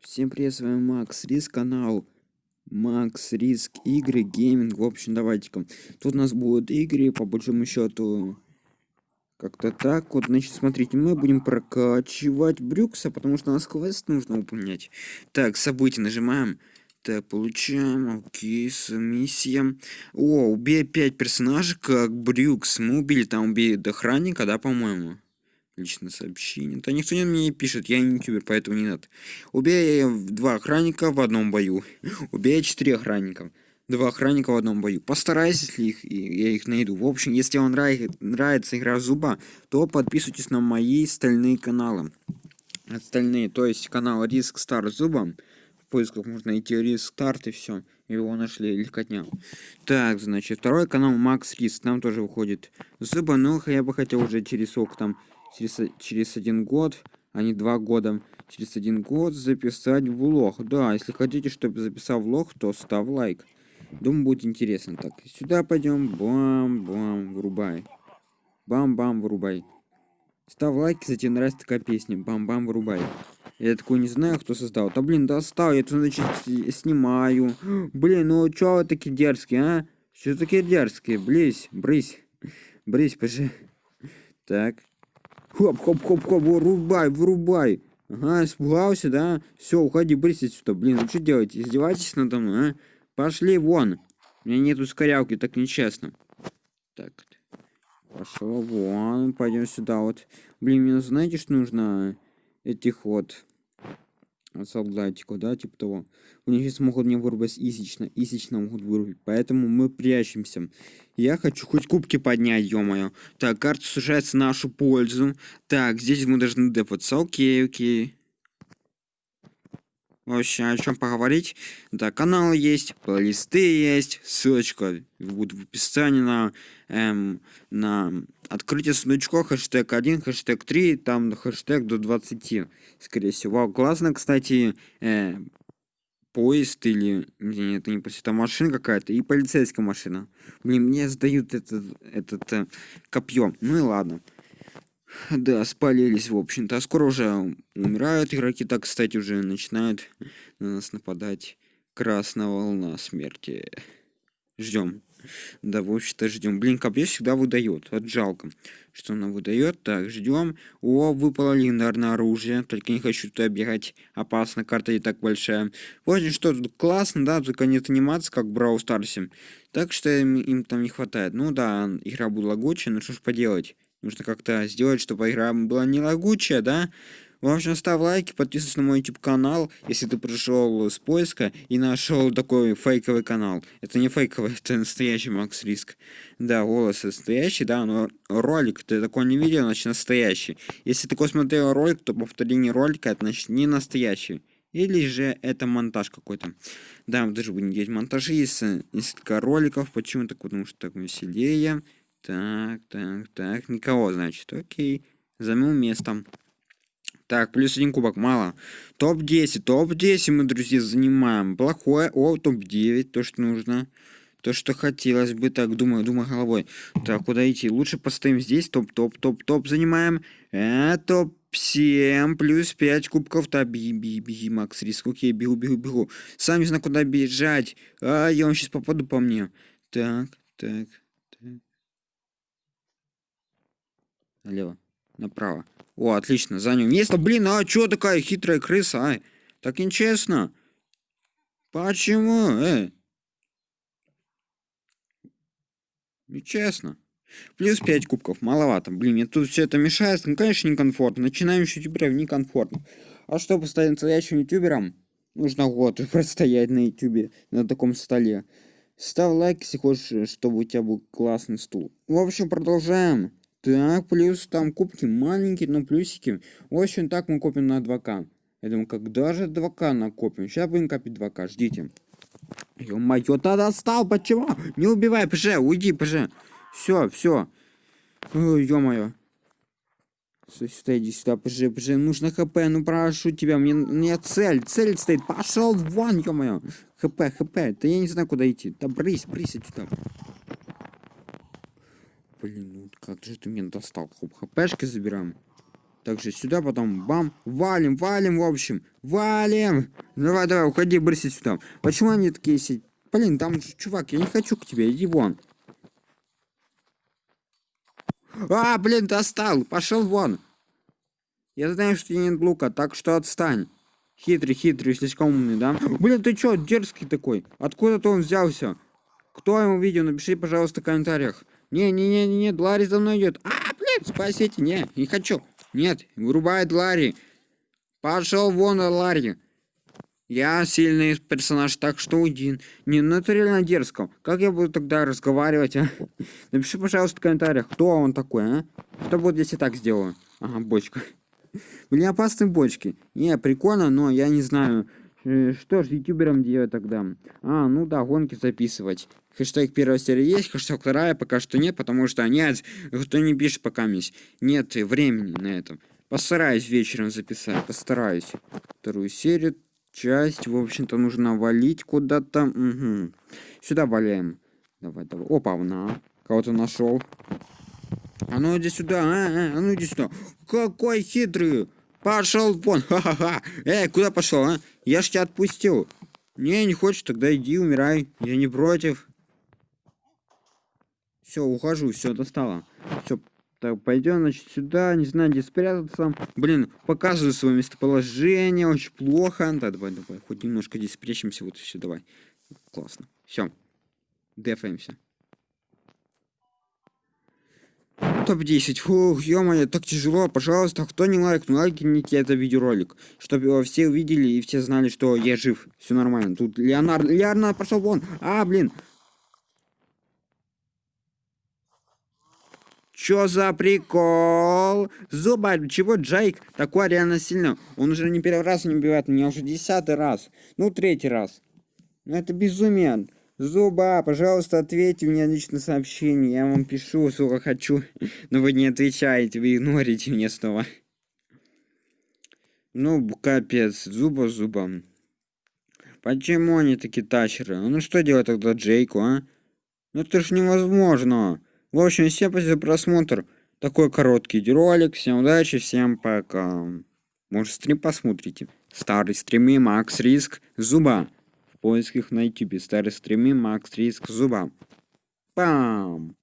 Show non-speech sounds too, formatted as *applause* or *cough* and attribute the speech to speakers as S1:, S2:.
S1: Всем привет, с вами Макс Риск, канал Макс Риск игры, гейминг, в общем, давайте-ка. Тут у нас будут игры, по большому счету, как-то так. Вот, значит, смотрите, мы будем прокачивать Брюкса, потому что у нас квест нужно выполнять. Так, события нажимаем. Так, получаем, окей, с миссия. О, убей 5 персонажей, как Брюкс. Мы убили там, убили охранника, да, по-моему? Личное сообщение. Да никто не мне не пишет, я не ютубер, поэтому не надо. Убей два охранника в одном бою. *laughs* Убей четыре охранника. Два охранника в одном бою. Постарайся, если их, я их найду. В общем, если вам нравится, нравится игра зуба, то подписывайтесь на мои остальные каналы. Остальные, то есть канал Риск Стар Зуба. В поисках можно найти Риск Старт и все. Его нашли легкотня. Так, значит, второй канал Макс Риск. Там тоже выходит зуба. Но я бы хотел уже через сколько там через, через один год, а не два года, через один год записать влог. Да, если хотите, чтобы записал влог, то ставь лайк. Думаю, будет интересно. Так, сюда пойдем. Бам-бам, вырубай. Бам-бам, вырубай. Ставь лайк, тебе нравится такая песня. Бам-бам, вырубай. Я такой не знаю, кто создал. Да блин, достал, я тут, значит, снимаю. Блин, ну чё вы такие дерзкие, а? Что такие дерзкие? Брысь, брысь. Брысь, пожи. Так, Хоп-хоп-хоп-хоп, вырубай, вырубай. Ага, испугался, да? Все, уходи, брысь отсюда. Блин, вы что делаете? Издеваетесь надо мной, а? Пошли вон. У меня нету ускорялки, так нечестно. Так. Пошел вон, пойдем сюда вот. Блин, мне знаете, что нужно этих вот солдатику, да, типа того. Они сейчас могут мне вырубать исично, исично могут вырубить, поэтому мы прячемся. Я хочу хоть кубки поднять, ё-моё. Так, карта сужается в нашу пользу. Так, здесь мы должны депаться, окей, окей. Вообще, о чем поговорить? Да, канал есть, плейлисты есть, ссылочка будет в описании на, эм, на открытие сундучков, хэштег 1, хэштег 3, там хэштег до 20, скорее всего. Классно, кстати, э, поезд или... Нет, это не поезд, это машина какая-то и полицейская машина. Блин, мне сдают этот, этот э, копье. Ну и ладно. Да, спалились, в общем-то. А скоро уже умирают игроки. Так, кстати, уже начинают на нас нападать. Красная волна смерти. Ждем. Да, в общем-то, ждем. Блин, копье всегда выдает. Вот жалко, что она выдает. Так, ждем. О, выпало легендарное оружие. Только не хочу туда бегать. Опасно, карта и так большая. Вот что, тут классно, да, только нет анимации, как в Брау Старсе. Так что им, им там не хватает. Ну да, игра будет лагучая, но что ж поделать. Нужно как-то сделать, чтобы игра была не лагучая, да? В общем, ставь лайки, подписывайся на мой YouTube канал, если ты пришел с поиска и нашел такой фейковый канал. Это не фейковый, *laughs* это настоящий Макс Риск. Да, голос настоящий, да, но ролик ты такой не видел, значит настоящий. Если ты смотрел ролик, то повторение ролика, это значит не настоящий. Или же это монтаж какой-то. Да, даже будем делать монтажи, если несколько роликов. Почему так? Потому что так веселее. Так, так, так. Никого, значит. Окей. Займем место. Так, плюс один кубок, мало. Топ-10, топ-10 мы, друзья, занимаем. Плохое, о, топ-9, то, что нужно. То, что хотелось бы, так, думаю, думаю головой. Так, куда идти? Лучше постоим здесь, топ-топ-топ-топ занимаем. Э, топ-7, плюс 5 кубков. Так, беги, беги, беги, Макс, риск. Окей, бегу, бегу, бегу. Сам не знаю, куда бежать. А, я вам сейчас попаду по мне. Так, так, так. Налево, направо. О, отлично, занял место. Блин, а чё такая хитрая крыса, а? Так нечестно. Почему, э? Нечестно. Плюс 5 кубков, маловато. Блин, мне тут все это мешает. Ну, конечно, некомфортно. Начинаем с ютуберов некомфортно. А чтобы стать настоящим ютубером, нужно год *laughs* простоять на ютубе, на таком столе. Ставь лайк, если хочешь, чтобы у тебя был классный стул. В общем, продолжаем. Так, плюс там кубки маленькие, но плюсики. В общем, так мы копим на 2К. Я думаю, когда же 2К накопим? Сейчас будем копить 2К, ждите. Ё-моё, да достал, почему? Не убивай, ПЖ, уйди, ПЖ. Все, все. Ё-моё. Иди сюда, ПЖ, ПЖ, нужно ХП, ну прошу тебя, мне, мне цель, цель стоит, пошел вон, ё-моё. ХП, ХП, да я не знаю, куда идти. Да брысь, брысь отсюда. Блин, ну как же ты меня достал? Хоп, хпшки забираем. Также сюда потом бам, валим, валим, в общем, валим. Давай, давай, уходи, брыси сюда. Почему они такие сидят? Блин, там чувак, я не хочу к тебе, иди вон. А, блин, достал, пошел вон. Я знаю, что тебе нет лука, так что отстань. Хитрый, хитрый, слишком умный, да? Блин, ты чё, дерзкий такой? Откуда-то он взялся? Кто ему видео? Напиши, пожалуйста, в комментариях. Не-не-не-не, Ларри за мной идет. А, блин, спасите, не, не хочу. Нет, вырубает Ларри. Пошел вон, Ларри. Я сильный персонаж, так что уйди. Не, ну это реально дерзко. Как я буду тогда разговаривать, а? *laughs* Напиши, пожалуйста, в комментариях, кто он такой, а? Что будет, если так сделаю? Ага, бочка. *laughs* Были опасные бочки. Не, прикольно, но я не знаю, что ж ютуберам делать тогда. А, ну да, гонки записывать. Хэштег первая серия есть, хэштег вторая пока что нет, потому что нет, кто не пишет пока есть. Нет времени на это. Постараюсь вечером записать, постараюсь. Вторую серию, часть, в общем-то, нужно валить куда-то. Угу. Сюда валяем. Давай, давай. Опа, на. Кого-то нашел. А ну иди сюда, а, а, а ну иди сюда. Какой хитрый. Пошел вон, *laughs* ха-ха-ха. Эй, куда пошел, а? Я ж тебя отпустил. Не, не хочешь, тогда иди, умирай. Я не против. Все, ухожу, все, достало. Все, так, пойдем, значит, сюда, не знаю, где спрятаться. Блин, показываю свое местоположение, очень плохо. Да, давай, давай, хоть немножко здесь спрячемся, вот все, давай. Классно. Все, дефаемся. Топ-10. Фух, ё так тяжело. Пожалуйста, кто не лайк, ну лайкните это видеоролик. Чтобы все увидели и все знали, что я жив. Все нормально. Тут Леонард... Леонард пошел вон. А, блин. Чё за прикол? Зуба, чего Джейк такой реально сильно? Он уже не первый раз не убивает меня, уже десятый раз. Ну, третий раз. Ну, это безумие. Зуба, пожалуйста, ответьте мне лично сообщение. Я вам пишу, сколько хочу. Но вы не отвечаете, вы игнорите мне снова. Ну, капец, зуба зуба. Почему они такие тачеры? Ну что делать тогда Джейку, а? Ну это ж невозможно. В общем, всем спасибо за просмотр. Такой короткий ролик. Всем удачи, всем пока. Может стрим посмотрите. Старый стримы, Макс Риск, Зуба. В поисках на ютубе старые стримы Макс Риск Зуба. Пам!